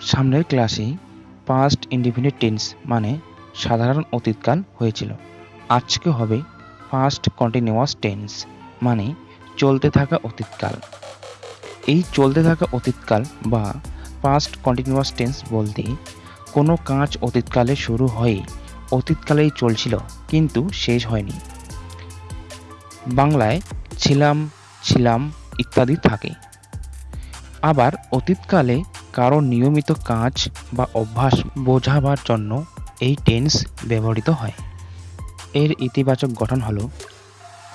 সামনের ক্লাসে past indefinite tense মানে সাধারণ অতীতকাল হয়েছিল। আজকে হবে পাস্ট কন্টিনিউয়াস টেন্স মানে চলতে থাকা অতীতকাল। এই চলতে থাকা অতীতকাল বা পাস্ট কন্টিনিউয়াস টেন্স বলতে কোনো কাজ অতীতকালে শুরু হয়ে অতীতকালেই চলছিল, কিন্তু শেষ হয়নি। বাংলায় ছিলাম ছিলাম ইত্যাদি থাকে। আবার অতীতকালে কারও নিয়মিত কাজ বা অভ্যাস বোঝাবার জন্য এই টেন্স ব্যবহৃত হয়। এর ইতিবাচক গঠন হলো,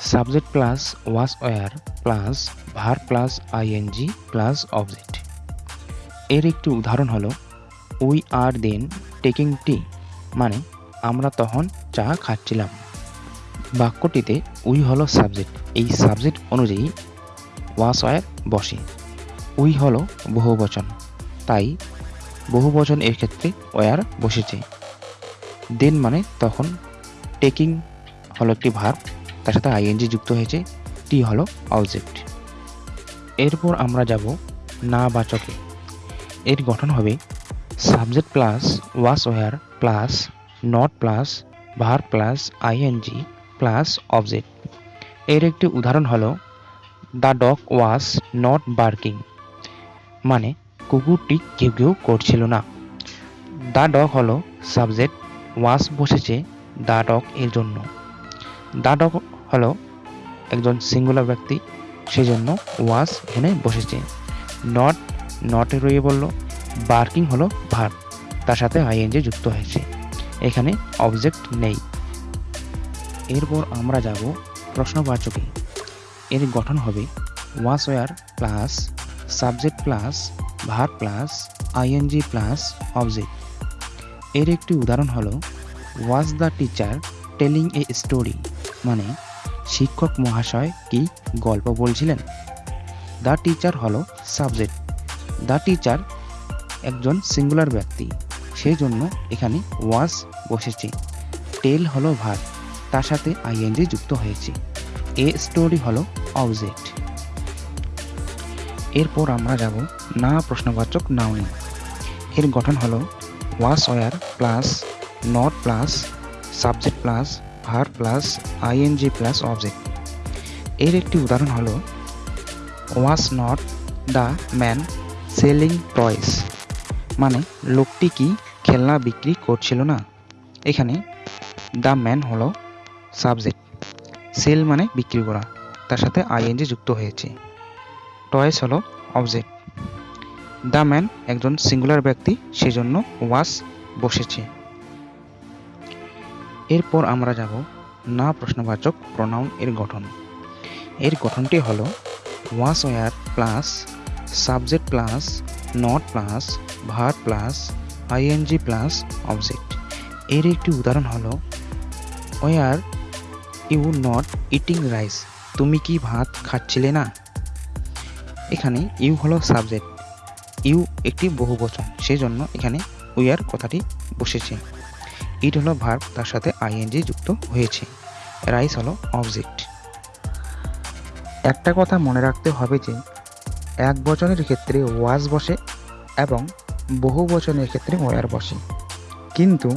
subject plus was were plus verb plus I N G plus object. এর একটি উদাহরণ হলো, we are then taking tea মানে আমরা তখন চা খাচ্ছিলাম। বাক্যটিতে উই হলো সাবজেক্ট, এই সাবজেক্ট অনুযায়ী ওয়াস ওয়ার বসে। উই হলো বহুবচন। তাই বহুবচন এর ক্ষেত্রে ওয়ার বসেছে। দেন মানে তখন। টেকিং হলো একটি ভার, তার সাথে আইএনজি যুক্ত হয়েছে টি হলো অবজেক্ট এরপর আমরা যাব না বাচকে। এর গঠন হবে subject plus was were plus not plus verb plus ING plus object এর একটি উদাহরণ হলো the dog was not barking মানে কুকুরটি কেউ কেউ করছিল না। দ্য ডগ হলো সাবজেক্ট ওয়াস বসেছে দ্য ডগ এর জন্য। দ্য ডগ হলো একজন সিঙ্গুলার ব্যক্তি, সেজন্য ওয়াস এখানে বসেছে। নট, নটে রয়ে বলল বার্কিং হলো ভার, তার সাথে আইএনজি যুক্ত হয়েছে। এখানে অবজেক্ট নেই। এরপর আমরা যাব প্রশ্নবাচকে। এর গঠন হবে was were plus subject plus verb plus I N G plus object. এর একটি উদাহরণ হলো was the teacher telling a story মানে শিক্ষক মহাশয় কি গল্প বলছিলেন? দ্য টিচার হলো সাবজেক্ট দ্য টিচার একজন সিঙ্গুলার ব্যক্তি। সেই জন্য এখানে ওয়াজ বসেছে। টেল হলো ভার। তার সাথে আইএনজি যুক্ত হয়েছে। এ স্টোরি হলো অবজেক্ট এরপর আমরা যাব না প্রশ্নবাচক নাউনি এর গঠন হলো was were plus not plus subject plus verb plus I N G plus object এর একটি উদাহরণ হলো was not the man selling toys মানে লোকটি কি খেলনা বিক্রি করছিল না? এখানে দ্য ম্যান হলো সাবজেক্ট সেল মানে বিক্রি করা। তার সাথে আইএনজি যুক্ত হয়েছে। টয়েস হলো অবজেক্ট দ্য ম্যান একজন সিঙ্গুলার ব্যক্তি, সেজন্য ওয়াস বসেছে। এরপর আমরা যাব না প্রশ্নবাচক প্রনাউন এর গঠন। এর গঠনটি হলো was were plus subject plus not plus verb plus I N G plus object এর একটি উদাহরণ হলো were you not eating rice তুমি কি ভাত খাচ্ছিলে না? এখানে ইউ হলো সাবজেক্ট। ইউ একটি বহুবচন সেই জন্য এখানে উইয়ার কথাটি বসেছে। ইট হলো ভার্ব তার সাথে আইএনজি যুক্ত হয়েছে। রাইস হলো অবজেক্ট একটা কথা মনে রাখতে হবে যে, এক বচনের ক্ষেত্রে ওয়াজ বসে এবং বহু বচনের ক্ষেত্রে ওয়ার বসে। কিন্তু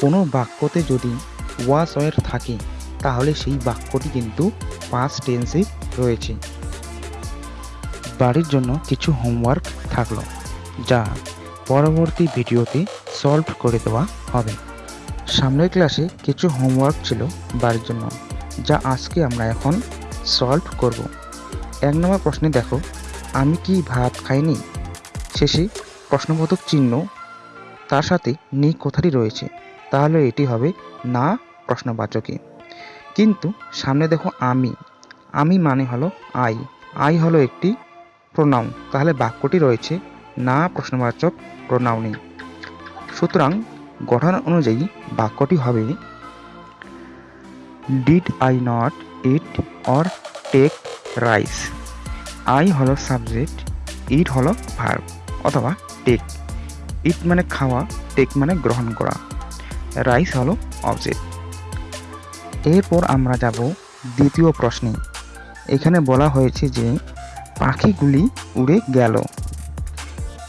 কোনো বাক্যতে যদি ওয়াজ ওয়ার থাকে, তাহলে সেই বাক্যটি কিন্তু পাস্ট টেন্সে রয়েছে। বাড়ির জন্য কিছু হোমওয়ার্ক থাকল, যা পরবর্তী ভিডিওতে সলভ করে দেওয়া হবে। সামনের ক্লাসে কিছু হোমওয়ার্ক ছিল বাড়ির জন্য, যা আজকে আমরা এখন সলভ করব। এক নম্বর প্রশ্নে দেখো, আমি কি ভাত খাইনি? শেষে প্রশ্নবোধক চিহ্ন তার সাথে নি কথাটি রয়েছে, তাহলে এটি হবে না প্রশ্নবাচকে। কিন্তু সামনে দেখো আমি আমি মানে হলো আই আই হলো একটি প্রোনাউন তাহলে বাক্যটি রয়েছে, না প্রশ্নবাচক প্রোনাউনে সুতরাং গঠন অনুযায়ী বাক্যটি হবে did I not eat or take rice I হলো সাবজেক্ট ইট হলো ভার্ব অথবা টেক ইট মানে খাওয়া টেক মানে গ্রহণ করা। রাইস হলো অবজেক্ট এরপর আমরা যাব দ্বিতীয় প্রশ্নে। এখানে বলা হয়েছে যে পাখিগুলি উড়ে গেল।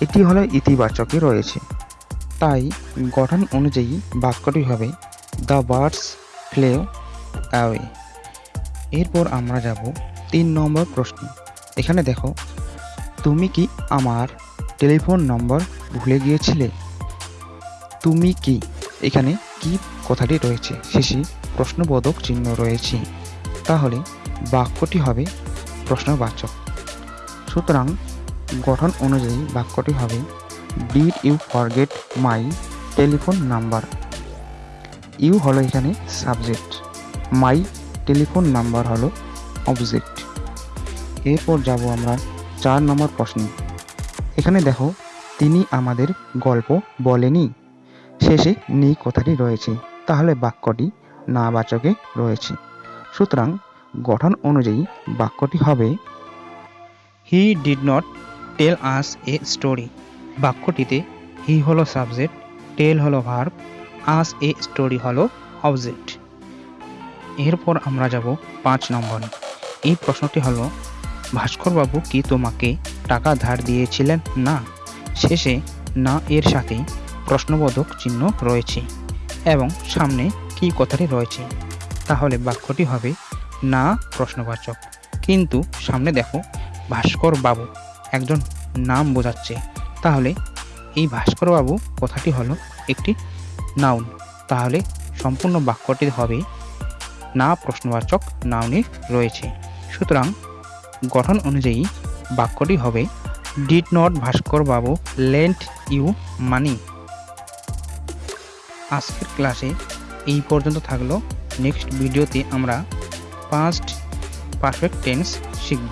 এটি হলো ইতিবাচকে রয়েছে। তাই গঠন অনুযায়ী বাক্যটি হবে, দ্য বার্ডস ফ্লে অ্যাওয়ে এরপর আমরা যাব তিন নম্বর প্রশ্ন। এখানে দেখো, তুমি কি আমার টেলিফোন নম্বর ভুলে গিয়েছিলে? তুমি কি? এখানে কি কথাটি রয়েছে? শেষে প্রশ্নবোধক চিহ্ন রয়েছে। তাহলে বাক্যটি হবে প্রশ্নবাচক। সুতরাং গঠন অনুযায়ী বাক্যটি হবে did you forget my telephone number you হলো এখানে সাবজেক্ট মাই টেলিফোন নাম্বার হলো অবজেক্ট এরপর যাব আমরা চার নম্বর প্রশ্ন। এখানে দেখো, তিনি আমাদের গল্প বলেনি। শেষে নেই কথাটি রয়েছে। তাহলে বাক্যটি না বাচকে রয়েছে। সুতরাং গঠন অনুযায়ী বাক্যটি হবে he did not tell us a story বাক্যটিতে he হলো সাবজেক্ট টেল হলো ভার্ব আস এ স্টোরি হলো অবজেক্ট এরপর আমরা যাব পাঁচ নম্বরে। এই প্রশ্নটি হলো, ভাস্করবাবু কি তোমাকে টাকা ধার দিয়েছিলেন? না। শেষে না এর সাথে প্রশ্নবোধক চিহ্ন রয়েছে এবং সামনে কি কথাটি রয়েছে। তাহলে বাক্যটি হবে, না প্রশ্নবাচক। কিন্তু সামনে দেখো ভাস্কর বাবু একজন নাম বোঝাচ্ছে। তাহলে এই ভাস্কর বাবু কথাটি হলো একটি নাউন। তাহলে সম্পূর্ণ বাক্যটি হবে, না প্রশ্নবাচক নাউনে রয়েছে। সুতরাং গঠন অনুযায়ী বাক্যটি হবে did not Bhaskar Babu lent you মানি আজকের ক্লাসে এই পর্যন্ত থাকল। নেক্সট ভিডিওতে আমরা পাস্ট পারফেক্ট টেন্স শিখব।